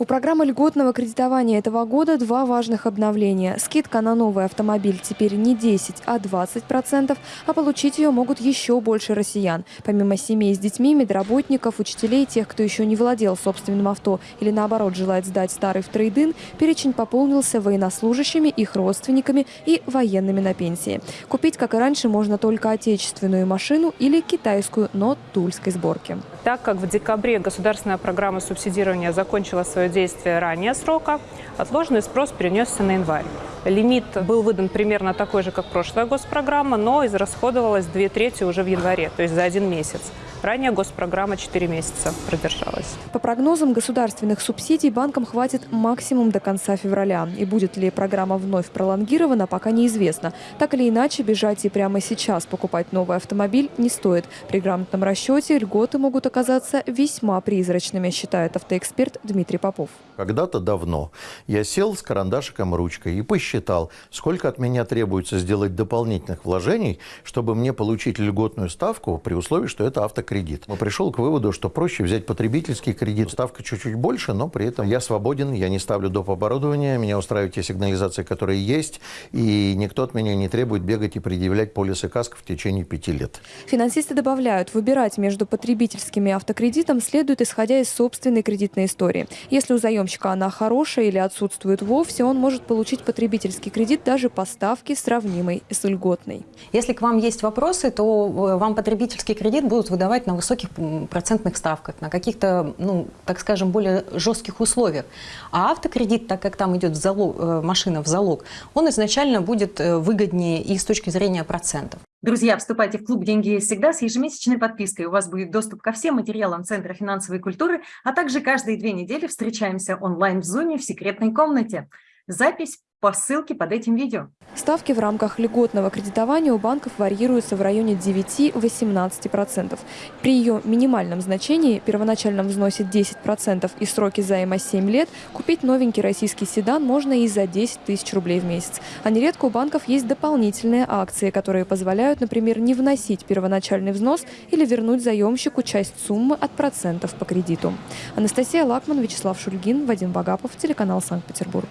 У программы льготного кредитования этого года два важных обновления. Скидка на новый автомобиль теперь не 10, а 20%, а получить ее могут еще больше россиян. Помимо семей с детьми, медработников, учителей, тех, кто еще не владел собственным авто или наоборот желает сдать старый в трейдин, перечень пополнился военнослужащими, их родственниками и военными на пенсии. Купить, как и раньше, можно только отечественную машину или китайскую, но тульской сборки. Так как в декабре государственная программа субсидирования закончила свое действие ранее срока, отложенный спрос перенесся на январь. Лимит был выдан примерно такой же, как прошлая госпрограмма, но израсходовалось две трети уже в январе, то есть за один месяц. Ранее госпрограмма 4 месяца продержалась. По прогнозам государственных субсидий банкам хватит максимум до конца февраля. И будет ли программа вновь пролонгирована, пока неизвестно. Так или иначе, бежать и прямо сейчас покупать новый автомобиль не стоит. При грамотном расчете льготы могут оказаться весьма призрачными, считает автоэксперт Дмитрий Попов. Когда-то давно я сел с карандашиком ручкой и посчитал, сколько от меня требуется сделать дополнительных вложений, чтобы мне получить льготную ставку при условии, что это автокредит кредит. Мы пришел к выводу, что проще взять потребительский кредит. Ставка чуть-чуть больше, но при этом я свободен, я не ставлю доп. оборудования, меня устраивают те сигнализации, которые есть, и никто от меня не требует бегать и предъявлять полисы каск в течение пяти лет. Финансисты добавляют, выбирать между потребительским и автокредитом следует исходя из собственной кредитной истории. Если у заемщика она хорошая или отсутствует вовсе, он может получить потребительский кредит даже по ставке, сравнимой с льготной. Если к вам есть вопросы, то э, вам потребительский кредит будут выдавать покупать на высоких процентных ставках, на каких-то, ну, так скажем, более жестких условиях. А автокредит, так как там идет в залог, э, машина в залог, он изначально будет э, выгоднее и с точки зрения процентов. Друзья, вступайте в клуб «Деньги есть всегда» с ежемесячной подпиской. У вас будет доступ ко всем материалам Центра финансовой культуры, а также каждые две недели встречаемся онлайн в Зуме в секретной комнате. Запись по ссылке под этим видео. Ставки в рамках льготного кредитования у банков варьируются в районе 9-18%. При ее минимальном значении, первоначальном взносе 10% и сроке займа 7 лет, купить новенький российский седан можно и за 10 тысяч рублей в месяц. А нередко у банков есть дополнительные акции, которые позволяют, например, не вносить первоначальный взнос или вернуть заемщику часть суммы от процентов по кредиту. Анастасия Лакман, Вячеслав Шульгин, Вадим Багапов, телеканал Санкт-Петербург.